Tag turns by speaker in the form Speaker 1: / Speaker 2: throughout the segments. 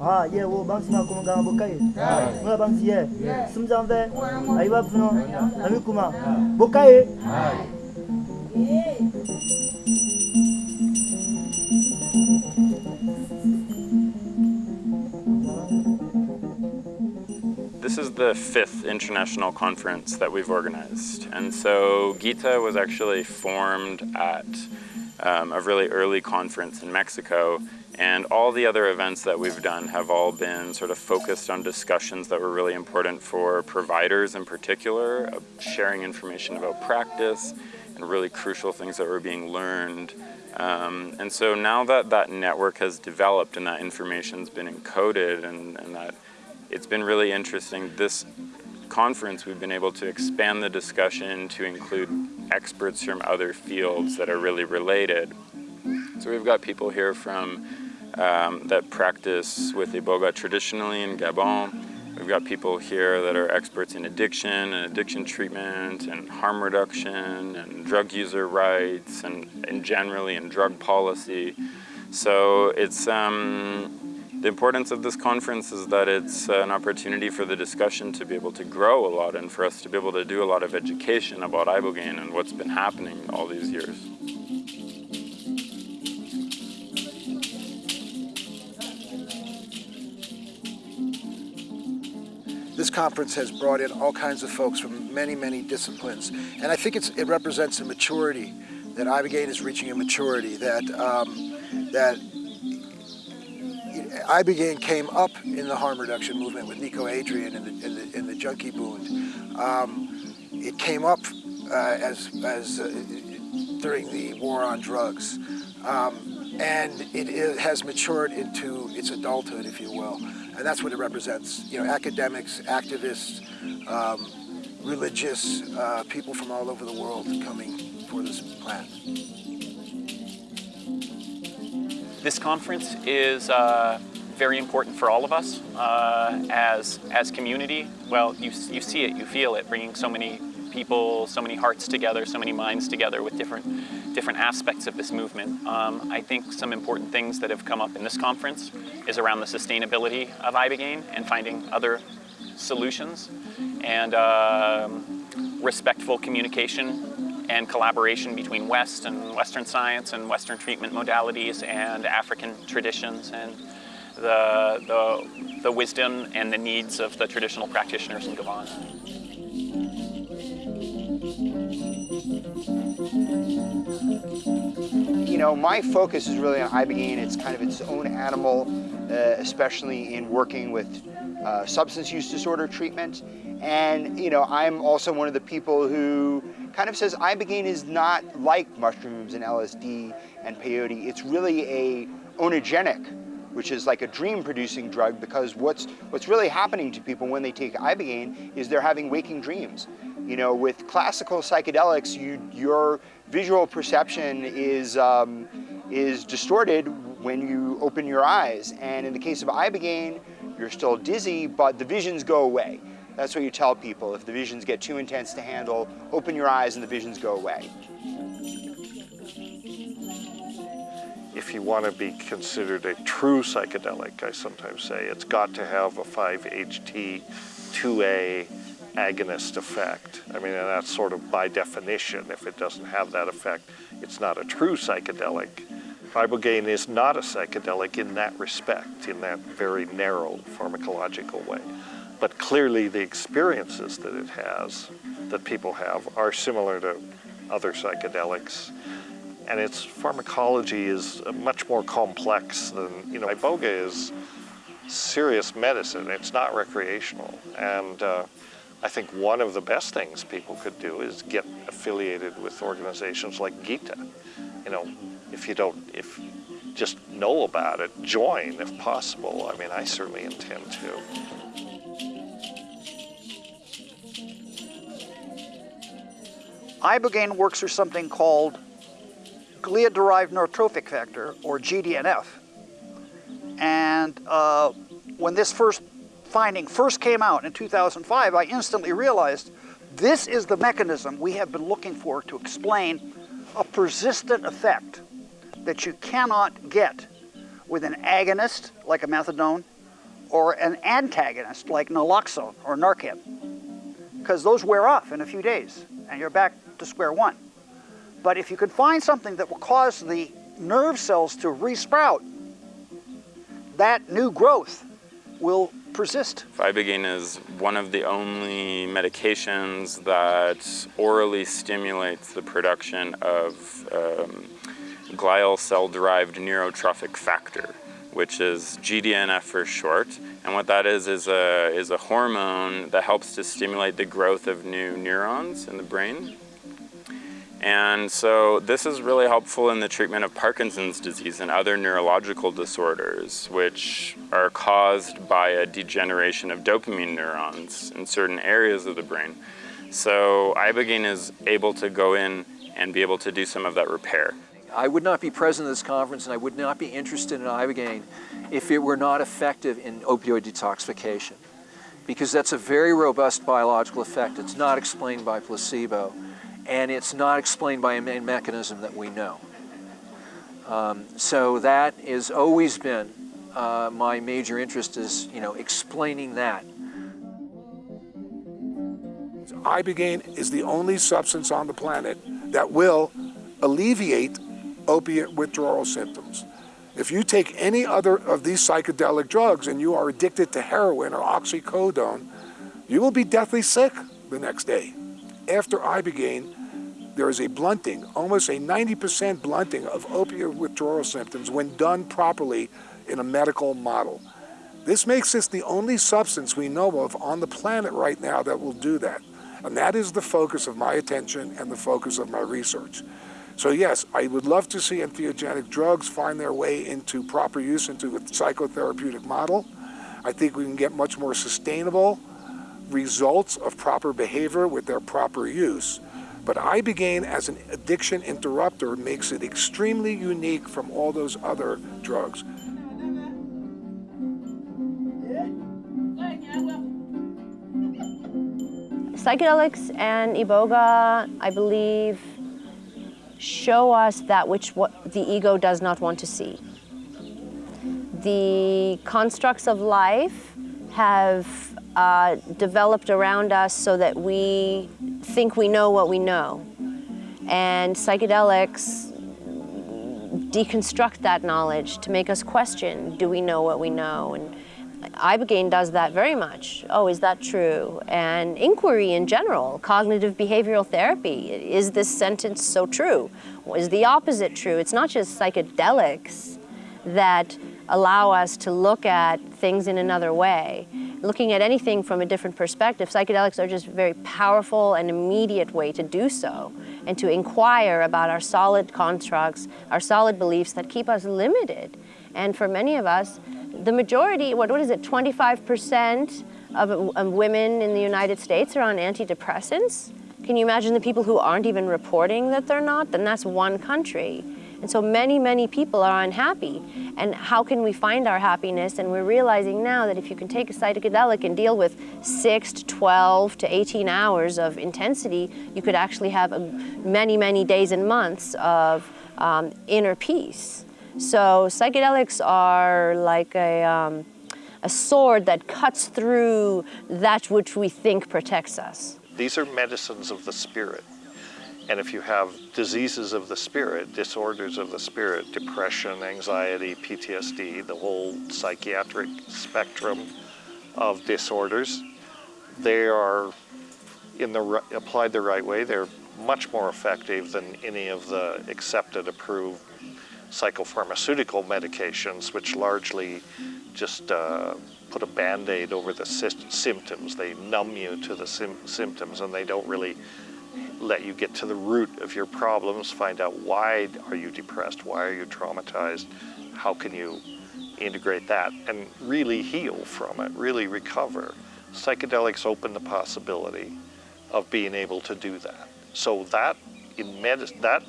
Speaker 1: Ah, ye wo bang sima kuma ga bokai. Ngula bang si ye. Sum jang ve. Ai ba pno. Ami kuma. Bokai.
Speaker 2: This is the fifth international conference that we've organized. And so GITA was actually formed at um, a really early conference in Mexico. And all the other events that we've done have all been sort of focused on discussions that were really important for providers in particular, sharing information about practice and really crucial things that were being learned. Um, and so now that that network has developed and that information's been encoded and, and that it's been really interesting. This conference, we've been able to expand the discussion to include experts from other fields that are really related. So we've got people here from um, that practice with Iboga traditionally in Gabon. We've got people here that are experts in addiction and addiction treatment and harm reduction and drug user rights and, and generally in drug policy. So it's, um, the importance of this conference is that it's an opportunity for the discussion to be able to grow a lot and for us to be able to do a lot of education about ibogaine and what's been happening all these years.
Speaker 3: Conference has brought in all kinds of folks from many, many disciplines. And I think it represents a maturity, that Ibogaine is reaching a maturity, that, um, that Ibogaine came up in the harm reduction movement with Nico Adrian and the, in the, in the Junkiebond. Um, it came up uh, as, as uh, during the war on drugs. Um, and it, it, has matured into its adulthood, if you will. And that's what it represents. You know, academics, activists, um, religious, uh, people from all over the world coming for this plant.
Speaker 4: This conference is uh, very important for all of us uh, as, as community. Well, you, you see it, you feel it, bringing so many people, so many hearts together, so many minds together with different, different aspects of this movement. Um, I think some important things that have come up in this conference is around the sustainability of Ibogaine and finding other solutions and uh, respectful communication and collaboration between West and Western science and Western treatment modalities and African traditions and the, the, the wisdom and the needs of the traditional practitioners in Gabon.
Speaker 5: Know, my focus is really on ibogaine. It's kind of its own animal, uh, especially in working with uh, substance use disorder treatment. And, you know, I'm also one of the people who kind of says ibogaine is not like mushrooms and LSD and peyote. It's really a oneirogenic which is like a dream-producing drug because what's, what's really happening to people when they take Ibogaine is they're having waking dreams. You know, with classical psychedelics, you, your visual perception is, um, is distorted when you open your eyes. And in the case of Ibogaine, you're still dizzy, but the visions go away. That's what you tell people. If the visions get too intense to handle, open your eyes and the visions go away.
Speaker 6: if you want to be considered a true psychedelic, I sometimes say, it's got to have a 5-HT2A agonist effect. I mean, that's sort of by definition. If it doesn't have that effect, it's not a true psychedelic. Ibogaine is not a psychedelic in that respect, in that very narrow pharmacological way. But clearly the experiences that it has, that people have, are similar to other psychedelics and its pharmacology is much more complex than, you know, iboga is serious medicine. It's not recreational. And uh, I think one of the best things people could do is get affiliated with organizations like GITA. You know, if you don't, if just know about it, join if possible. I mean, I certainly intend to.
Speaker 7: Ibogaine works through something called glia-derived neurotrophic factor, or GDNF. And uh, when this first finding first came out in 2005, I instantly realized this is the mechanism we have been looking for to explain a persistent effect that you cannot get with an agonist, like a methadone, or an antagonist like naloxone or Narcan, because those wear off in a few days and you're back to square one. But if you can find something that will cause the nerve cells to resprout, that new growth will persist.
Speaker 2: Ibogaine is one of the only medications that orally stimulates the production of um, glial cell-derived neurotrophic factor, which is GDNF for short. And what that is is a, is a hormone that helps to stimulate the growth of new neurons in the brain. And so this is really helpful in the treatment of Parkinson's disease and other neurological disorders, which are caused by a degeneration of dopamine neurons in certain areas of the brain. So Ibogaine is able to go in and be able to do some of that repair.
Speaker 8: I would not be present at this conference and I would not be interested in Ibogaine if it were not effective in opioid detoxification because that's a very robust biological effect. It's not explained by placebo and it's not explained by a main mechanism that we know. Um, so that has always been uh, my major interest is, you know, explaining that.
Speaker 9: Ibogaine is the only substance on the planet that will alleviate opiate withdrawal symptoms. If you take any other of these psychedelic drugs and you are addicted to heroin or oxycodone, you will be deathly sick the next day. After Ibogaine, there is a blunting, almost a 90% blunting of opiate withdrawal symptoms when done properly in a medical model. This makes this the only substance we know of on the planet right now that will do that. And that is the focus of my attention and the focus of my research. So yes, I would love to see entheogenic drugs find their way into proper use into a psychotherapeutic model. I think we can get much more sustainable results of proper behavior with their proper use. But Ibogaine as an addiction interrupter makes it extremely unique from all those other drugs.
Speaker 10: Psychedelics and Iboga, I believe, show us that which what the ego does not want to see. The constructs of life have uh, developed around us so that we think we know what we know. And psychedelics deconstruct that knowledge to make us question, do we know what we know? And Ibogaine does that very much. Oh, is that true? And inquiry in general, cognitive behavioral therapy, is this sentence so true? Is the opposite true? It's not just psychedelics that allow us to look at things in another way. Looking at anything from a different perspective, psychedelics are just a very powerful and immediate way to do so and to inquire about our solid constructs, our solid beliefs that keep us limited. And for many of us, the majority, what, what is it, 25% of, of women in the United States are on antidepressants? Can you imagine the people who aren't even reporting that they're not? Then that's one country. And so many, many people are unhappy. And how can we find our happiness? And we're realizing now that if you can take a psychedelic and deal with 6 to 12 to 18 hours of intensity, you could actually have a, many, many days and months of um, inner peace. So psychedelics are like a, um, a sword that cuts through that which we think protects us.
Speaker 6: These are medicines of the spirit. And if you have diseases of the spirit, disorders of the spirit, depression, anxiety, PTSD, the whole psychiatric spectrum of disorders, they are, in the applied the right way, they're much more effective than any of the accepted, approved psychopharmaceutical medications, which largely just uh, put a band-aid over the symptoms. They numb you to the symptoms and they don't really let you get to the root of your problems, find out why are you depressed, why are you traumatized, how can you integrate that and really heal from it, really recover. Psychedelics open the possibility of being able to do that. So that in that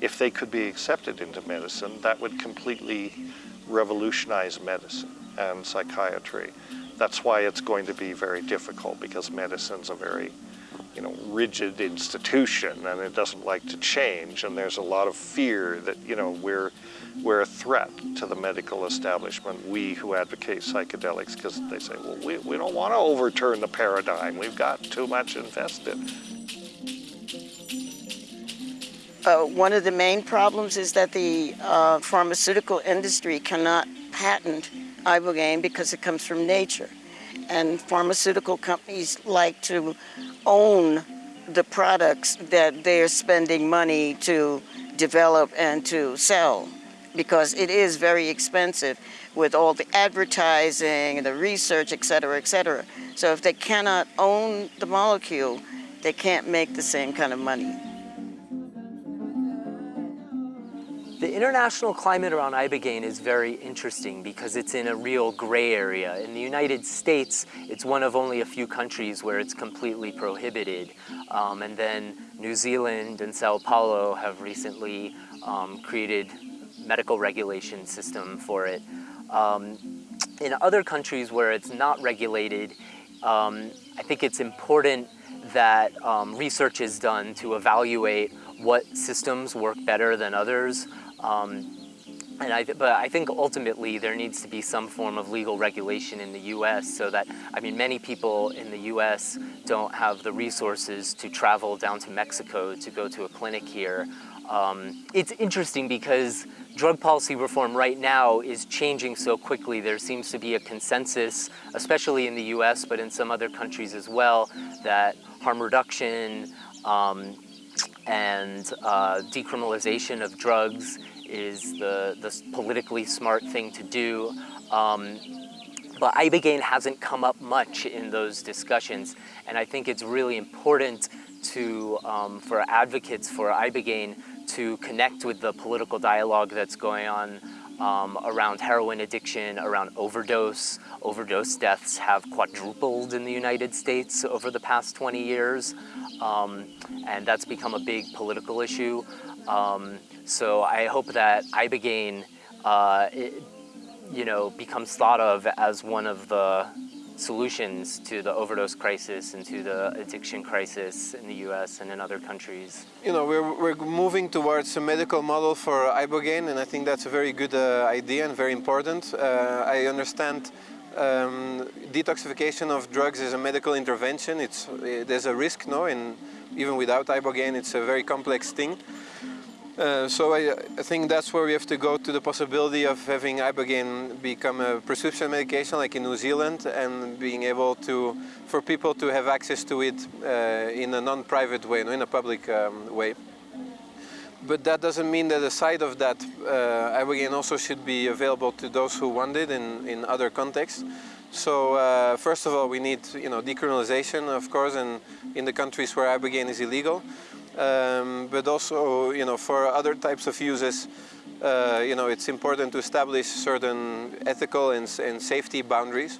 Speaker 6: if they could be accepted into medicine, that would completely revolutionize medicine and psychiatry. That's why it's going to be very difficult because medicine's a very you know, rigid institution and it doesn't like to change and there's a lot of fear that, you know, we're, we're a threat to the medical establishment, we who advocate psychedelics, because they say, well, we, we don't want to overturn the paradigm, we've got too much invested.
Speaker 11: Uh, one of the main problems is that the uh, pharmaceutical industry cannot patent ibogaine because it comes from nature. And pharmaceutical companies like to own the products that they're spending money to develop and to sell because it is very expensive with all the advertising and the research, et cetera, et cetera. So if they cannot own the molecule, they can't make the same kind of money.
Speaker 12: International climate around Ibogaine is very interesting because it's in a real gray area. In the United States, it's one of only a few countries where it's completely prohibited. Um, and then New Zealand and Sao Paulo have recently um, created medical regulation system for it. Um, in other countries where it's not regulated, um, I think it's important that um, research is done to evaluate what systems work better than others. Um, and I, but I think ultimately there needs to be some form of legal regulation in the U.S. so that, I mean, many people in the U.S. don't have the resources to travel down to Mexico to go to a clinic here. Um, it's interesting because drug policy reform right now is changing so quickly. There seems to be a consensus, especially in the US, but in some other countries as well, that harm reduction um, and uh, decriminalization of drugs is the, the politically smart thing to do. Um, but Ibogaine hasn't come up much in those discussions. And I think it's really important to, um, for advocates for Ibogaine to connect with the political dialogue that's going on um, around heroin addiction, around overdose. Overdose deaths have quadrupled in the United States over the past 20 years, um, and that's become a big political issue. Um, so I hope that Ibogaine, uh, it, you know, becomes thought of as one of the solutions to the overdose crisis and to the addiction crisis in the US and in other countries.
Speaker 13: You know, we're, we're moving towards a medical model for Ibogaine and I think that's a very good uh, idea and very important. Uh, I understand um, detoxification of drugs is a medical intervention. It's, there's a risk, no, and even without Ibogaine it's a very complex thing. Uh, so I, I, think that's where we have to go to the possibility of having Ibogaine become a prescription medication like in New Zealand and being able to, for people to have access to it uh, in a non-private way, in a public um, way. But that doesn't mean that aside of that, uh, Ibogaine also should be available to those who want it in, in other contexts. So uh, first of all, we need you know, decriminalization, of course, in, in the countries where Ibogaine is illegal um, but also, you know, for other types of uses, uh, you know, it's important to establish certain ethical and, and safety boundaries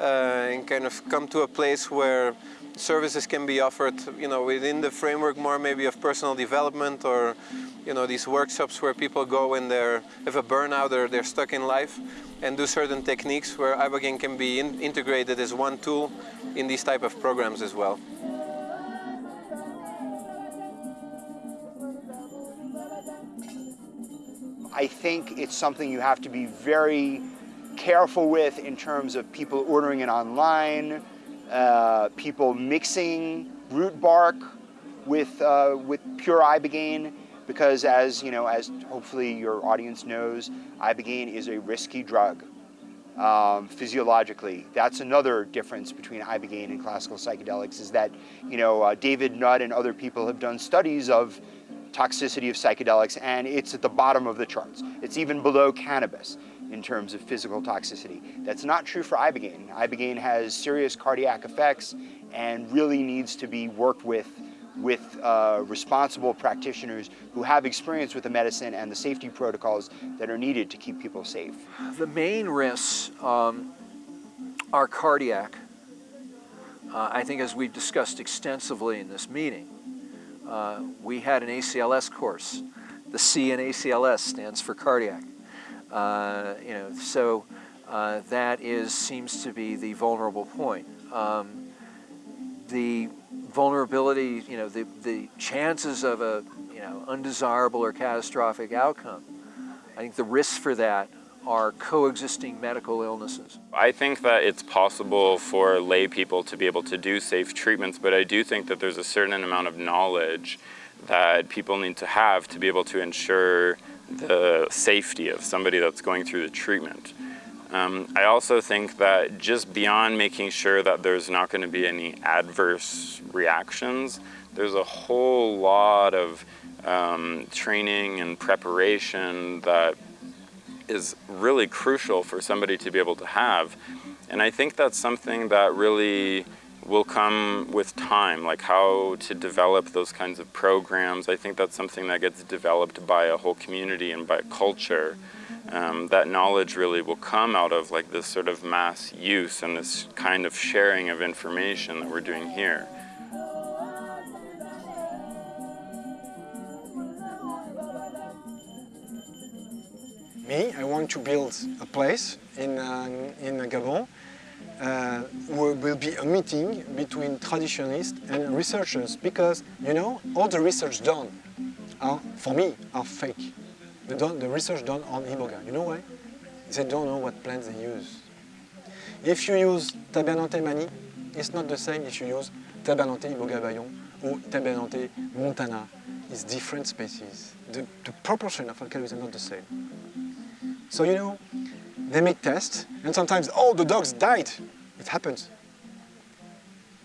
Speaker 13: uh, and kind of come to a place where services can be offered, you know, within the framework more maybe of personal development or, you know, these workshops where people go when they're, have a burnout or they're stuck in life and do certain techniques where Ibogaine can be in integrated as one tool in these type of programs as well.
Speaker 5: I think it's something you have to be very careful with in terms of people ordering it online, uh, people mixing root bark with, uh, with pure ibogaine, because as, you know, as hopefully your audience knows, ibogaine is a risky drug. Um, physiologically. That's another difference between ibogaine and classical psychedelics is that, you know, uh, David Nutt and other people have done studies of toxicity of psychedelics, and it's at the bottom of the charts. It's even below cannabis in terms of physical toxicity. That's not true for Ibogaine. Ibogaine has serious cardiac effects and really needs to be worked with with uh, responsible practitioners who have experience with the medicine and the safety protocols that are needed to keep people safe.
Speaker 8: The main risks um, are cardiac. Uh, I think as we've discussed extensively in this meeting, uh, we had an ACLS course. The C in ACLS stands for cardiac. Uh, you know, so uh, that is seems to be the vulnerable point. Um, the vulnerability, you know, the, the chances of a, you know, undesirable or catastrophic outcome, I think the risks for that are coexisting medical illnesses.
Speaker 2: I think that it's possible for lay people to be able to do safe treatments, but I do think that there's a certain amount of knowledge that people need to have to be able to ensure the safety of somebody that's going through the treatment. Um, I also think that just beyond making sure that there's not going to be any adverse reactions, there's a whole lot of um, training and preparation that is really crucial for somebody to be able to have. And I think that's something that really will come with time, like how to develop those kinds of programs. I think that's something that gets developed by a whole community and by culture. Um, that knowledge really will come out of like this sort of mass use and this kind of sharing of information that we're doing here.
Speaker 14: Me, I want to build a place in, uh, in Gabon uh, where will be a meeting between traditionalists and researchers because, you know, all the research done, are, for me, are fake. The, the research done on Iboga. You know why? They don't know what plants they use. If you use Tabernanthe manii, it's not the same if you use Tabernanthe Iboga bayon or Tabernante montana. It's different species. The, the proportion of alkaloids are not the same. So you know, they make tests, and sometimes, oh, the dogs died. It happens.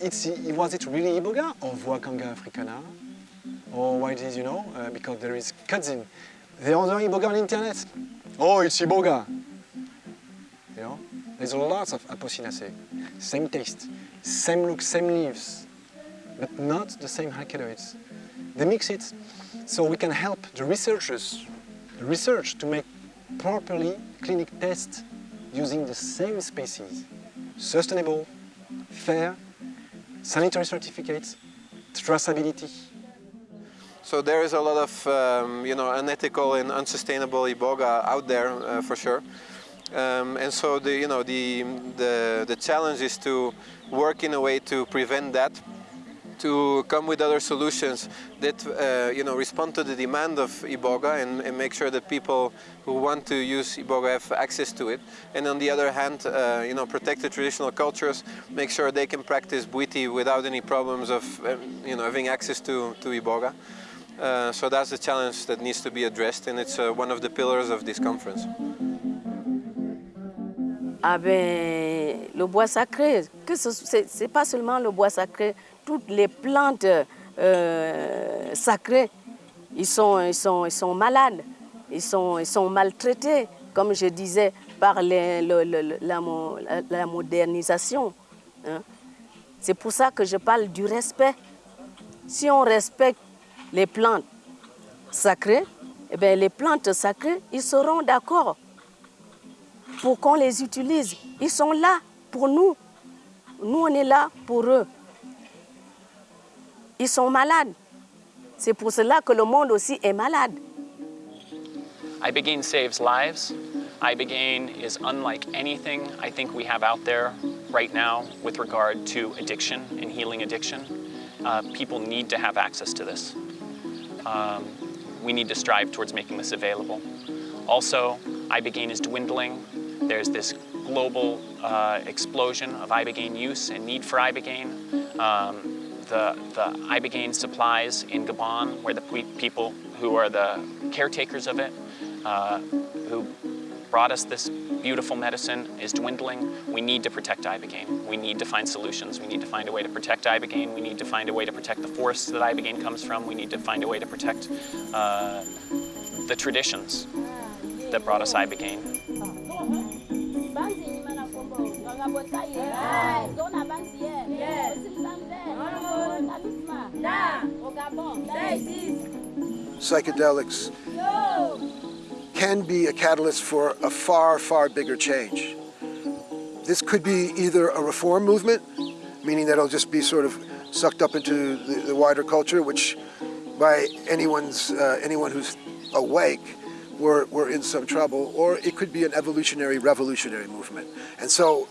Speaker 14: It's, was it really Iboga or Voacanga africana? Or why is, you know, uh, because there is cousin. They order Iboga on the internet. Oh, it's Iboga. You know, there's lots of Apocynaceae. Same taste, same look, same leaves, but not the same alkaloids. They mix it so we can help the researchers research to make properly clinic tests using the same species. Sustainable, fair, sanitary certificates, traceability.
Speaker 13: So there is a lot of um, you know unethical and unsustainable iboga out there uh, for sure. Um, and so the you know the, the the challenge is to work in a way to prevent that to come with other solutions that uh, you know respond to the demand of Iboga and, and, make sure that people who want to use Iboga have access to it. And on the other hand, uh, you know, protect the traditional cultures, make sure they can practice Bwiti without any problems of um, you know having access to, to Iboga. Uh, so that's the challenge that needs to be addressed and it's uh, one of the pillars of this conference.
Speaker 15: Ah ben, le bois sacré, ce n'est pas seulement le bois sacré, toutes les plantes euh, sacrées, ils sont, ils, sont, ils sont malades, ils sont, ils sont maltraités, comme je disais, par la, modernisation. Hein. C'est pour ça que je parle du respect. Si on respecte les plantes sacrées, eh bien, les plantes sacrées, ils seront d'accord pour qu'on les utilise. Ils sont là pour nous. Nous, on est là pour eux. Ils sont malades. C'est pour cela que le monde aussi est malade.
Speaker 4: Ibogaine saves lives. Ibogaine is unlike anything I think we have out there right now with regard to addiction and healing addiction. Uh, people need to have access to this. Um, we need to strive towards making this available. Also, Ibogaine is dwindling. There's this global uh, explosion of Ibogaine use and need for Ibogaine. Um, the, the Ibogaine supplies in Gabon, where the people who are the caretakers of it, uh, who brought us this beautiful medicine is dwindling. We need to protect Ibogaine. We need to find solutions. We need to find a way to protect Ibogaine. We need to find a way to protect the forests that Ibogaine comes from. We need to find a way to protect uh, the traditions that brought us Ibogaine.
Speaker 3: Psychedelics can be a catalyst for a far, far bigger change. This could be either a reform movement, meaning that it'll just be sort of sucked up into the, the wider culture, which by anyone's, uh, anyone who's awake, we're, we're in some trouble, or it could be an evolutionary, revolutionary movement. And so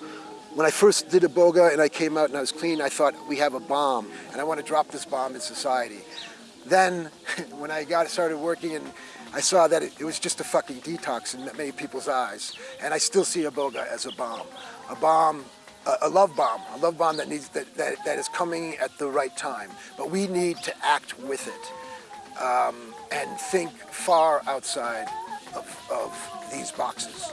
Speaker 3: when I first did a boga and I came out and I was clean, I thought we have a bomb and I want to drop this bomb in society. Then when I got started working and I saw that it, it was just a fucking detox in many people's eyes. And I still see Iboga as a bomb. A bomb, a, a love bomb, a love bomb that, needs, that, that, that is coming at the right time. But we need to act with it um, and think far outside of, of these boxes.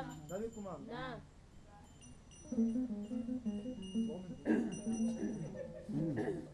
Speaker 1: Nam.
Speaker 16: Dali ko,
Speaker 1: ma'am. Nam.
Speaker 16: Mm.